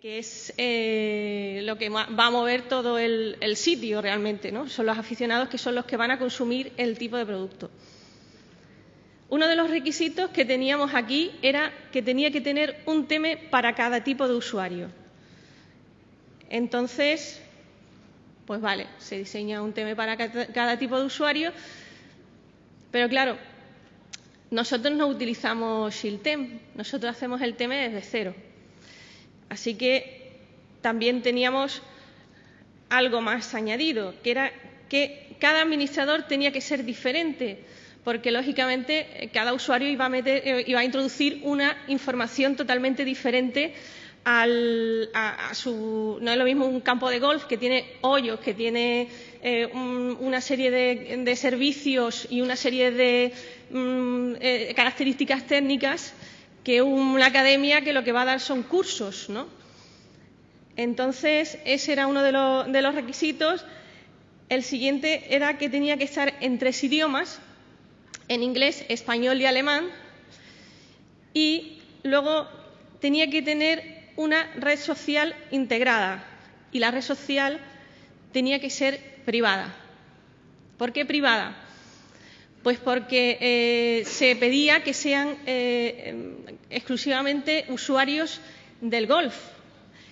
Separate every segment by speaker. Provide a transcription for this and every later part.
Speaker 1: que es eh, lo que va a mover todo el, sitio realmente, ¿no? Son los aficionados que son los que van a consumir el tipo de producto. Uno de los requisitos que teníamos aquí era que tenía que tener un tema para cada tipo de usuario. Entonces, pues vale, se diseña un tema para cada tipo de usuario, pero claro, nosotros no utilizamos Shieldtem, nosotros hacemos el tema desde cero. Así que también teníamos algo más añadido, que era que cada administrador tenía que ser diferente, porque lógicamente cada usuario iba a, meter, eh, iba a introducir una información totalmente diferente al, a, su. No es lo mismo un campo de golf que tiene hoyos, que tiene eh, un, una serie de, servicios y una serie de mm, eh, características técnicas que una academia que lo que va a dar son cursos, ¿no? Entonces, ese era uno de, de los requisitos. El siguiente era que tenía que estar en tres idiomas, en inglés, español y alemán, y luego tenía que tener una red social integrada y la red social tenía que ser privada. ¿Por qué privada? Pues porque eh, se pedía que sean eh, exclusivamente usuarios del golf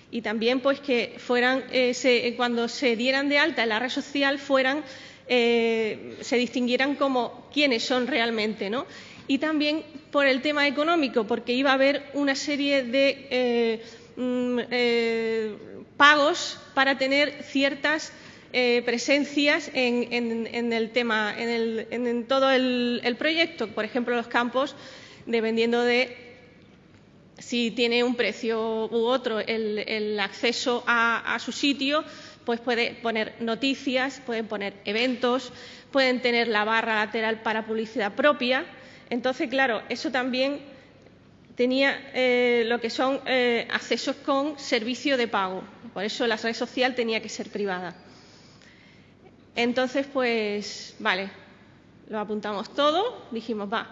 Speaker 1: y también pues que fueran eh, se, cuando se dieran de alta en la red social fueran se distinguieran como quiénes son realmente, ¿no? Y también por el tema económico, porque iba a haber una serie de mm, pagos para tener ciertas eh, presencias en, en, el tema, en, el, en todo el, proyecto. Por ejemplo, los campos, dependiendo de si tiene un precio u otro el, acceso a, a, su sitio, pues puede poner noticias, pueden poner eventos, pueden tener la barra lateral para publicidad propia. Entonces, claro, eso también tenía eh, lo que son eh, accesos con servicio de pago. Por eso la red social tenía que ser privada. Entonces, pues, vale, lo apuntamos todo, dijimos, va,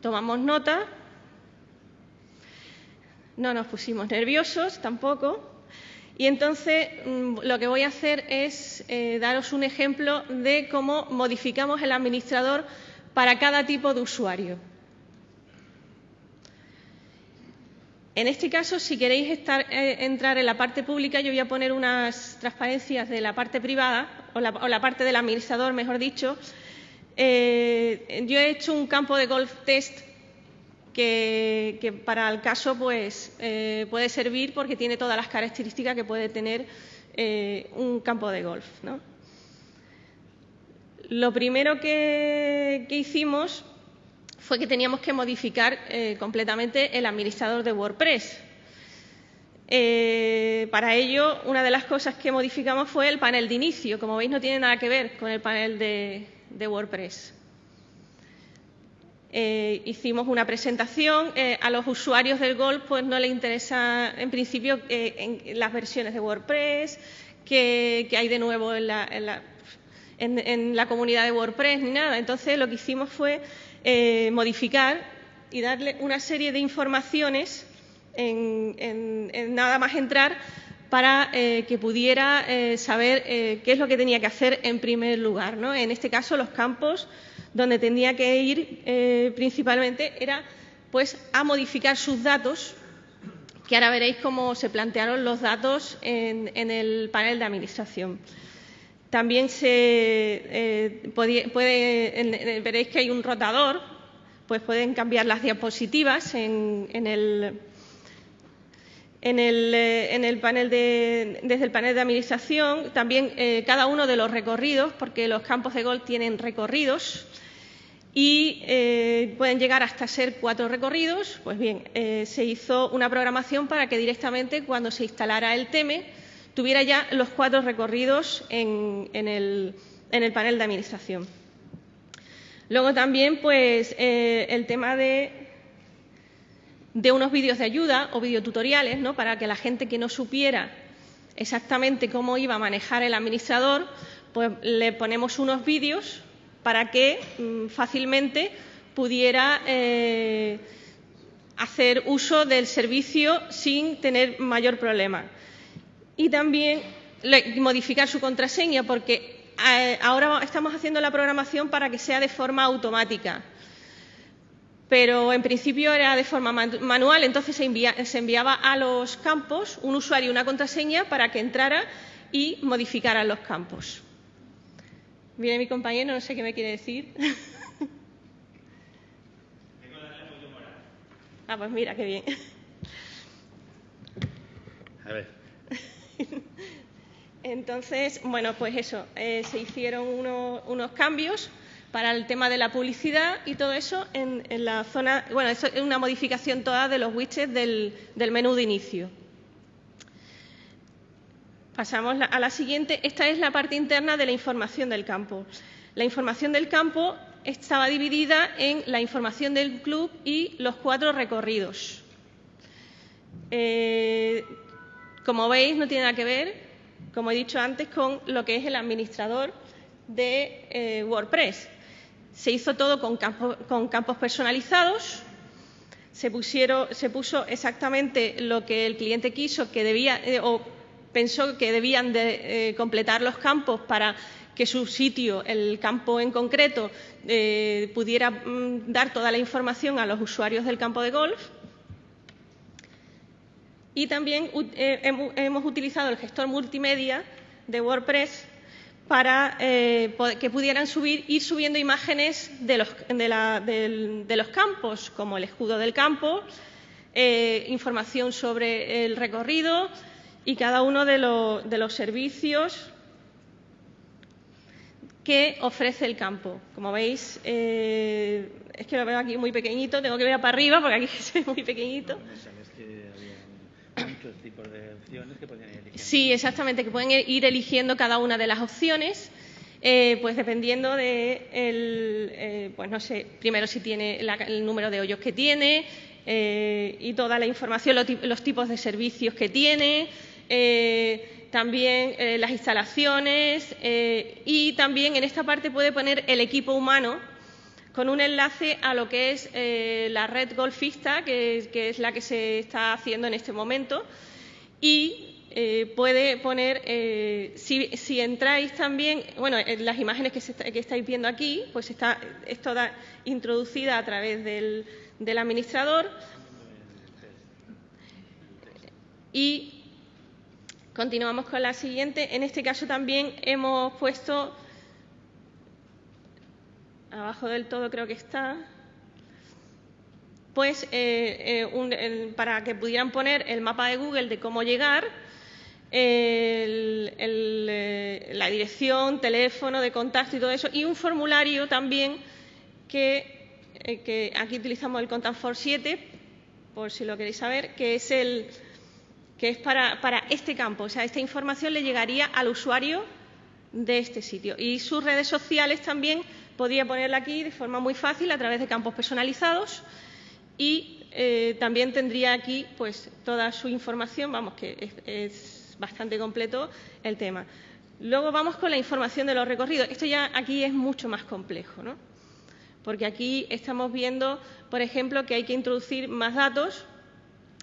Speaker 1: tomamos nota, no nos pusimos nerviosos tampoco, y entonces mm, lo que voy a hacer es eh, daros un ejemplo de cómo modificamos el administrador para cada tipo de usuario. En este caso, si queréis estar, eh, entrar en la parte pública, yo voy a poner unas transparencias de la parte privada, o la, o la parte del administrador, mejor dicho. Eh, yo he hecho un campo de golf test que, para el caso pues, eh, puede servir porque tiene todas las características que puede tener eh, un campo de golf. ¿no? Lo primero que, que hicimos fue que teníamos que modificar completamente el administrador de WordPress. Eh, para ello, una de las cosas que modificamos fue el panel de inicio. Como veis, no tiene nada que ver con el panel de, WordPress. Eh, hicimos una presentación. Eh, a los usuarios del Golf pues, no les interesa, en principio, en, las versiones de WordPress, que, hay de nuevo en la, en, la, comunidad de WordPress, ni nada. Entonces, lo que hicimos fue modificar y darle una serie de informaciones en, nada más entrar para eh, que pudiera eh, saber eh, qué es lo que tenía que hacer en primer lugar. ¿no? En este caso, los campos donde tendría que ir principalmente era pues, a modificar sus datos, que ahora veréis cómo se plantearon los datos en, el panel de administración. También se puede, en, veréis que hay un rotador, pues pueden cambiar las diapositivas en el, en el, eh, en el, panel de, desde el panel de administración. También eh, cada uno de los recorridos, porque los campos de golf tienen recorridos y eh, pueden llegar hasta ser cuatro recorridos. Pues bien, se hizo una programación para que directamente cuando se instalara el TEME tuviera ya los cuatro recorridos en, el, en el, panel de administración. Luego también pues, el tema de, de, unos vídeos de ayuda o videotutoriales ¿no? para que la gente que no supiera exactamente cómo iba a manejar el administrador, pues le ponemos unos vídeos para que mmm, fácilmente pudiera eh, hacer uso del servicio sin tener mayor problema. Y también modificar su contraseña, porque eh, ahora estamos haciendo la programación para que sea de forma automática. Pero en principio era de forma manual, entonces se, se enviaba a los campos un usuario y una contraseña para que entrara y modificara los campos. Viene mi compañero, no sé qué me quiere decir. Ah, pues mira, qué bien. A ver. Entonces, bueno, pues eso, eh, se hicieron unos cambios para el tema de la publicidad y todo eso en, la zona, bueno, eso es una modificación toda de los widgets del, menú de inicio. Pasamos a la siguiente. Esta es la parte interna de la información del campo. La información del campo estaba dividida en la información del club y los cuatro recorridos. Eh, como veis, no tiene nada que ver, como he dicho antes, con lo que es el administrador de eh, WordPress. Se hizo todo con, campos personalizados, se, puso exactamente lo que el cliente quiso que debía eh, o pensó que debían de, completar los campos para que su sitio, el campo en concreto, eh, pudiera mm, dar toda la información a los usuarios del campo de golf. Y también eh, hemos utilizado el gestor multimedia de WordPress para eh, que pudieran subir, ir subiendo imágenes de los, de los campos, como el escudo del campo, información sobre el recorrido y cada uno de, de los servicios que ofrece el campo. Como veis, eh, es que lo veo aquí muy pequeñito, tengo que ver para arriba porque aquí es muy pequeñito. Sí, exactamente, que pueden ir eligiendo cada una de las opciones. Eh, pues dependiendo de, el, eh, pues no sé, primero si tiene el número de hoyos que tiene y toda la información, los, tipos de servicios que tiene, también eh, las instalaciones eh, y también en esta parte puede poner el equipo humano con un enlace a lo que es eh, la red golfista, que, es la que se está haciendo en este momento. Y puede poner, si, entráis también, bueno, en las imágenes que, estáis viendo aquí, pues está, es toda introducida a través del, del administrador. Y Continuamos con la siguiente. En este caso también hemos puesto, abajo del todo creo que está, pues eh, eh, para que pudieran poner el mapa de Google de cómo llegar, eh, la dirección, teléfono de contacto y todo eso, y un formulario también que, que aquí utilizamos el Contact for 7, por si lo queréis saber, que es el que es para, este campo. O sea, esta información le llegaría al usuario de este sitio. Y sus redes sociales también podría ponerla aquí de forma muy fácil a través de campos personalizados y eh, también tendría aquí pues toda su información, vamos, que es, bastante completo el tema. Luego vamos con la información de los recorridos. Esto ya aquí es mucho más complejo, ¿no? Porque aquí estamos viendo, por ejemplo, que hay que introducir más datos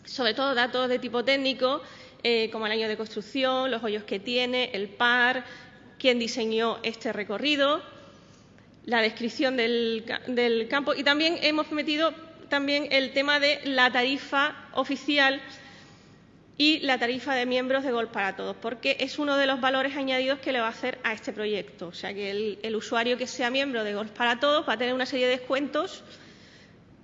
Speaker 1: sobre todo datos de tipo técnico, eh, como el año de construcción, los hoyos que tiene, el par, quién diseñó este recorrido, la descripción del, campo y también hemos metido también el tema de la tarifa oficial y la tarifa de miembros de Gol para Todos, porque es uno de los valores añadidos que le va a hacer a este proyecto. O sea, que el, usuario que sea miembro de Gol para Todos va a tener una serie de descuentos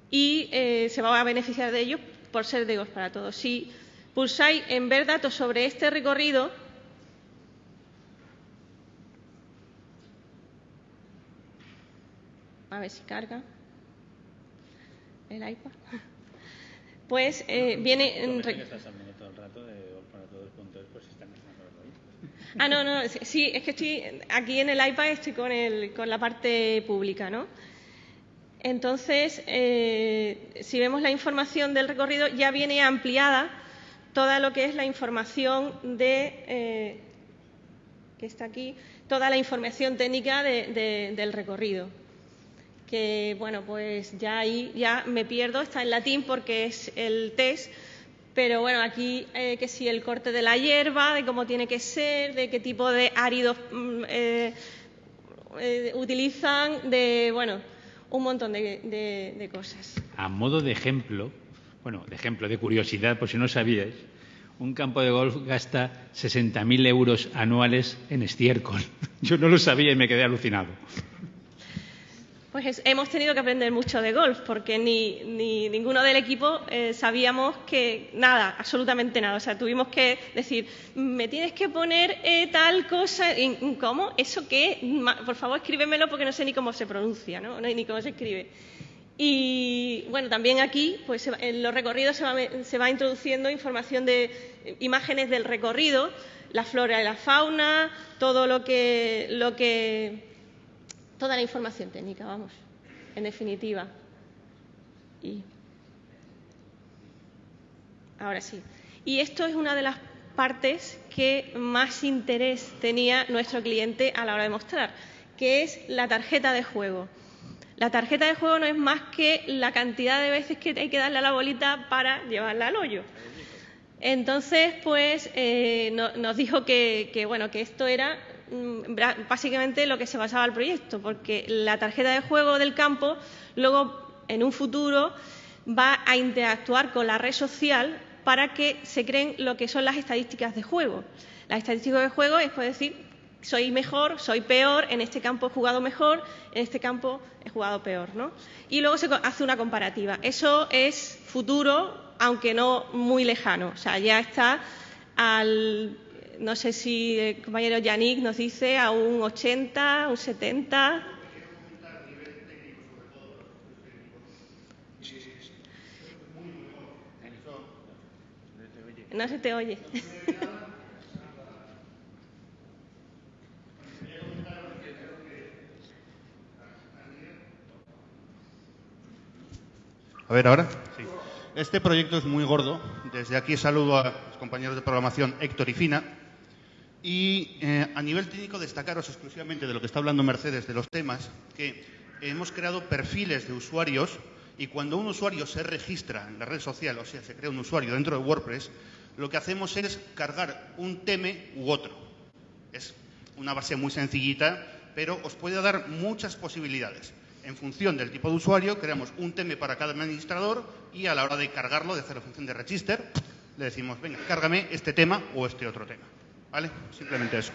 Speaker 1: y eh, se va a beneficiar de ellos por ser de para todos. Si pulsáis en ver datos sobre este recorrido, a ver si carga el iPad, pues eh, viene... Ah, no, no, sí, es que estoy aquí en el iPad, estoy con, el, con la parte pública, ¿no? Entonces, eh, si vemos la información del recorrido, ya viene ampliada toda lo que es la información de, eh, que está aquí, toda la información técnica del recorrido, que bueno, pues ya ahí ya me pierdo, está en latín porque es el test, pero bueno, aquí eh, que si el corte de la hierba, de cómo tiene que ser, de qué tipo de áridos mm, eh, eh, utilizan, de bueno, un montón de, de cosas.
Speaker 2: A modo de ejemplo, bueno, de ejemplo, de curiosidad, por si no sabíais, un campo de golf gasta 60.000 euros anuales en estiércol. Yo no lo sabía y me quedé alucinado.
Speaker 1: Pues hemos tenido que aprender mucho de golf, porque ni, ninguno del equipo eh, sabíamos que nada, absolutamente nada. O sea, tuvimos que decir, me tienes que poner eh, tal cosa. ¿Cómo? ¿Eso qué? Por favor, escríbemelo porque no sé ni cómo se pronuncia, ¿no? ni cómo se escribe. Y bueno, también aquí, pues en los recorridos se va, se va introduciendo información de eh, imágenes del recorrido, la flora y la fauna, todo lo que, lo que toda la información técnica, vamos, en definitiva. Y ahora sí. Y esto es una de las partes que más interés tenía nuestro cliente a la hora de mostrar, que es la tarjeta de juego. La tarjeta de juego no es más que la cantidad de veces que hay que darle a la bolita para llevarla al hoyo. Entonces, pues eh, nos dijo que, bueno, que esto era básicamente lo que se basaba el proyecto, porque la tarjeta de juego del campo luego en un futuro va a interactuar con la red social para que se creen lo que son las estadísticas de juego. Las estadísticas de juego es poder decir soy mejor, soy peor, en este campo he jugado mejor, en este campo he jugado peor, ¿no? Y luego se hace una comparativa. Eso es futuro, aunque no muy lejano. O sea, ya está al no sé si el compañero Yannick nos dice a un 80, un 70. No se te oye.
Speaker 3: A ver, ahora. Sí. Este proyecto es muy gordo. Desde aquí saludo a los compañeros de programación Héctor y Fina, y eh, a nivel técnico, destacaros exclusivamente de lo que está hablando Mercedes, de los temas, que hemos creado perfiles de usuarios y cuando un usuario se registra en la red social, o sea, se crea un usuario dentro de WordPress, lo que hacemos es cargar un teme u otro. Es una base muy sencillita, pero os puede dar muchas posibilidades. En función del tipo de usuario, creamos un teme para cada administrador y a la hora de cargarlo, de hacer la función de register, le decimos, venga, cárgame este tema o este otro tema. ¿Vale? Simplemente eso.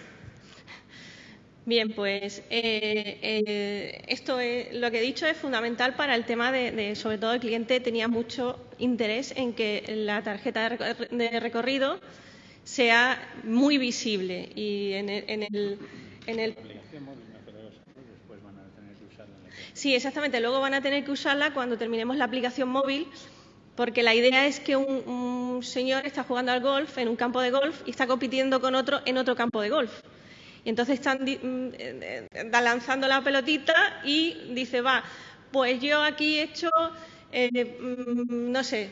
Speaker 1: Bien, pues eh, eh, esto es, lo que he dicho es fundamental para el tema de, sobre todo el cliente tenía mucho interés en que la tarjeta de recorrido sea muy visible y en el, en el, en el Sí, exactamente. Luego van a tener que usarla cuando terminemos la aplicación móvil porque la idea es que un, señor está jugando al golf en un campo de golf y está compitiendo con otro en otro campo de golf. Y entonces están mm, eh, lanzando la pelotita y dice, va, pues yo aquí he hecho, eh, mm, no sé,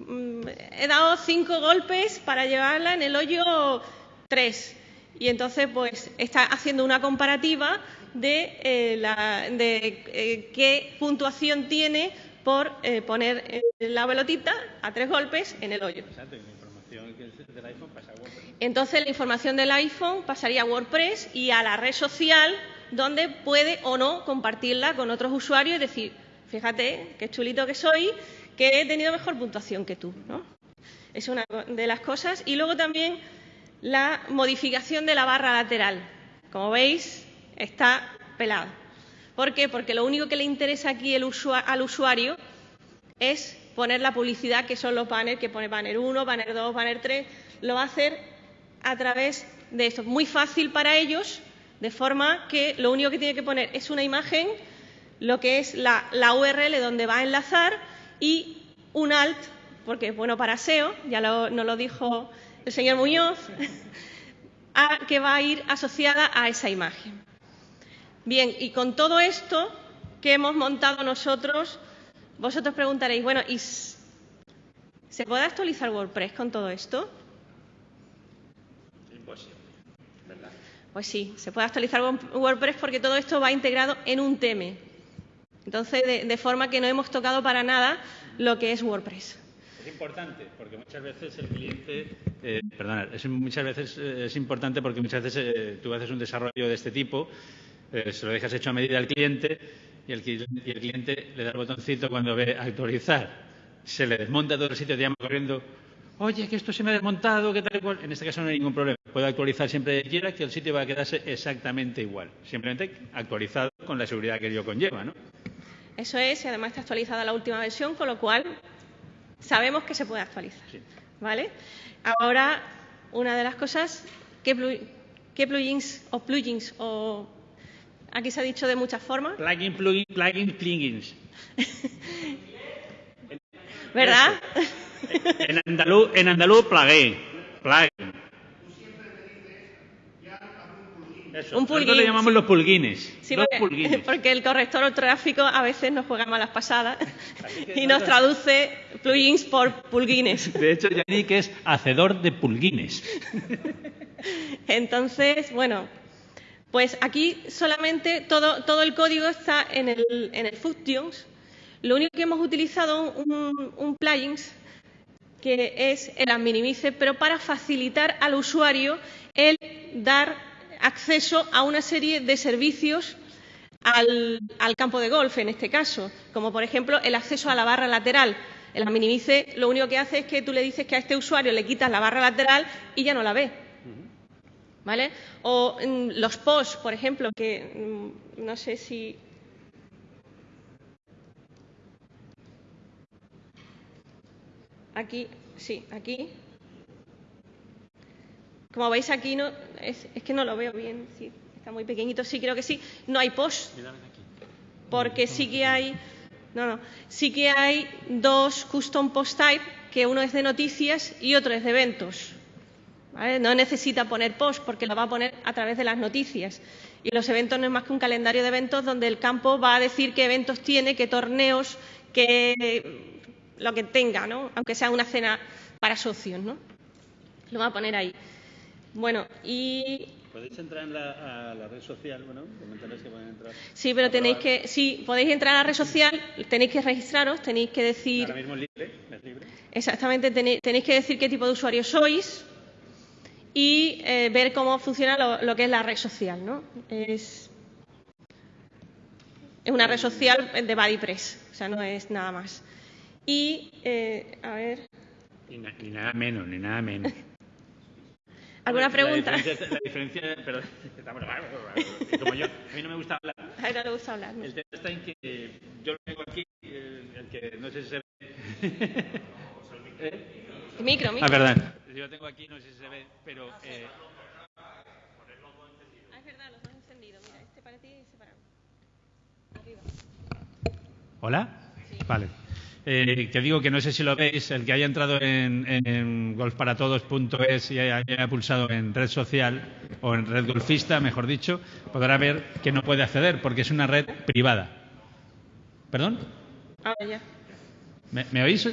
Speaker 1: mm, he dado cinco golpes para llevarla en el hoyo tres. Y entonces, pues, está haciendo una comparativa de, eh, la, de qué puntuación tiene por eh, poner eh, la pelotita a tres golpes en el hoyo. Entonces la información del iPhone pasaría a WordPress y a la red social donde puede o no compartirla con otros usuarios y decir, fíjate qué chulito que soy, que he tenido mejor puntuación que tú. ¿no? Es una de las cosas. Y luego también la modificación de la barra lateral. Como veis, está pelada. ¿Por qué? Porque lo único que le interesa aquí al usuario es poner la publicidad, que son los banners, que pone banner 1, banner 2, banner 3. Lo va a hacer a través de esto. Muy fácil para ellos, de forma que lo único que tiene que poner es una imagen, lo que es la, URL donde va a enlazar y un alt, porque es bueno para SEO, ya nos lo dijo el señor Muñoz, que va a ir asociada a esa imagen. Bien, y con todo esto que hemos montado nosotros, vosotros preguntaréis, bueno, ¿y se puede actualizar WordPress con todo esto?
Speaker 2: Imposible, ¿verdad?
Speaker 1: Pues sí, se puede actualizar WordPress porque todo esto va integrado en un teme. Entonces, de, forma que no hemos tocado para nada lo que es WordPress.
Speaker 2: Es importante porque muchas veces el cliente, eh, perdona, es, muchas veces eh, es importante porque muchas veces eh, tú haces un desarrollo de este tipo, eh, se lo dejas hecho a medida al cliente y el, y el cliente le da el botoncito cuando ve actualizar. Se le desmonta todo el sitio, te llama corriendo, oye, que esto se me ha desmontado, que tal cual. En este caso no hay ningún problema. Puede actualizar siempre que quiera, que el sitio va a quedarse exactamente igual. Simplemente actualizado con la seguridad que ello conlleva, ¿no?
Speaker 1: Eso es, y además está actualizada la última versión, con lo cual sabemos que se puede actualizar. ¿Vale? Ahora, una de las cosas, ¿qué, plugins o plugins o aquí se ha dicho de muchas formas?
Speaker 2: Plugin, plugin, plugin, plugins.
Speaker 1: ¿Verdad?
Speaker 2: En andaluz, en andaluz plugin. plugin. Eso, un plugin. le llamamos los pulguines.
Speaker 1: Sí, porque, el corrector ortográfico a veces nos juega malas pasadas y nos traduce plugins por pulguines.
Speaker 2: De hecho, Yannick es hacedor de pulguines.
Speaker 1: Entonces, bueno, pues aquí solamente todo, todo el código está en el, en el Functions. Lo único que hemos utilizado un, un plugins que es el Adminimize, pero para facilitar al usuario el dar acceso a una serie de servicios al, campo de golf, en este caso, como por ejemplo el acceso a la barra lateral. El Adminimice lo único que hace es que tú le dices que a este usuario le quitas la barra lateral y ya no la ve. ¿Vale? O mm, los posts, por ejemplo, que mm, no sé si Aquí, sí, aquí. Como veis aquí, no, es, que no lo veo bien, sí, está muy pequeñito, sí, creo que sí. No hay post, porque sí que hay, no, no, sí que hay dos custom post type, que uno es de noticias y otro es de eventos. No necesita poner post porque lo va a poner a través de las noticias. Y los eventos no es más que un calendario de eventos donde el campo va a decir qué eventos tiene, qué torneos, qué lo que tenga, ¿no? aunque sea una cena para socios. ¿no? Lo va a poner ahí. Bueno, y
Speaker 2: ¿Podéis entrar en la, a la red social? Bueno, comentarles que pueden entrar.
Speaker 1: Sí, pero tenéis que, sí, podéis entrar a la red social, tenéis que registraros, tenéis que decir.
Speaker 2: Ahora mismo es libre, es libre.
Speaker 1: Exactamente, tenéis, que decir qué tipo de usuario sois y eh, ver cómo funciona lo, lo, que es la red social, ¿no? Es, es una red social de BuddyPress, o sea, no es nada más. Y, eh, a ver.
Speaker 2: Ni, nada menos, ni nada menos.
Speaker 1: ¿Alguna pregunta?
Speaker 2: La diferencia, la como yo, a mí no me gusta hablar.
Speaker 1: A no le gusta hablar.
Speaker 2: El tema está en que yo lo tengo aquí, el, que no sé si se ve. ¿Eh?
Speaker 1: Micro, micro.
Speaker 2: Ah, verdad. Lo tengo aquí, no sé si se ve, pero. Eh...
Speaker 1: Ah, es verdad, los dos encendidos. Mira, este para ti y este para mí. Arriba.
Speaker 2: ¿Hola? Sí. Vale. Eh, que digo que no sé si lo veis, el que haya entrado en, en golfparatodos.es y haya, pulsado en red social o en red golfista, mejor dicho, podrá ver que no puede acceder porque es una red privada. ¿Perdón?
Speaker 1: Ah, ya.
Speaker 2: ¿Me, oís?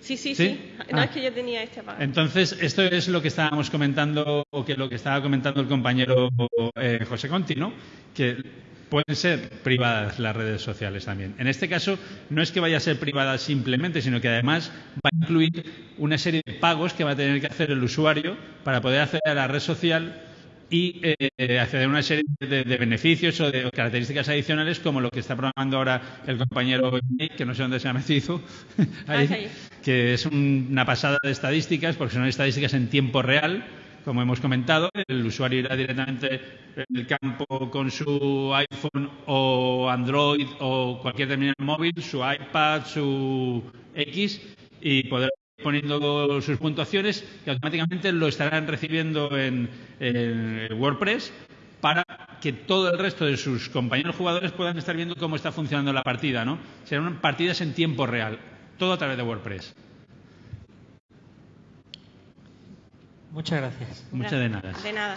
Speaker 1: Sí, sí, sí. No ah. es que yo tenía este apagado.
Speaker 2: Entonces, esto es lo que estábamos comentando, o que lo que estaba comentando el compañero eh, José Conti, ¿no? Que pueden ser privadas las redes sociales también. En este caso, no es que vaya a ser privada simplemente, sino que además va a incluir una serie de pagos que va a tener que hacer el usuario para poder acceder a la red social y eh, acceder a una serie de, beneficios o de características adicionales como lo que está programando ahora el compañero que no sé dónde se ha metido, que es una pasada de estadísticas porque son estadísticas en tiempo real como hemos comentado, el usuario irá directamente el campo con su iPhone o Android o cualquier terminal móvil, su iPad, su X y poder ir poniendo sus puntuaciones y automáticamente lo estarán recibiendo en, WordPress para que todo el resto de sus compañeros jugadores puedan estar viendo cómo está funcionando la partida, ¿no? Serán partidas en tiempo real, todo a través de WordPress.
Speaker 4: Muchas gracias.
Speaker 2: Muchas de nada.
Speaker 1: De nada.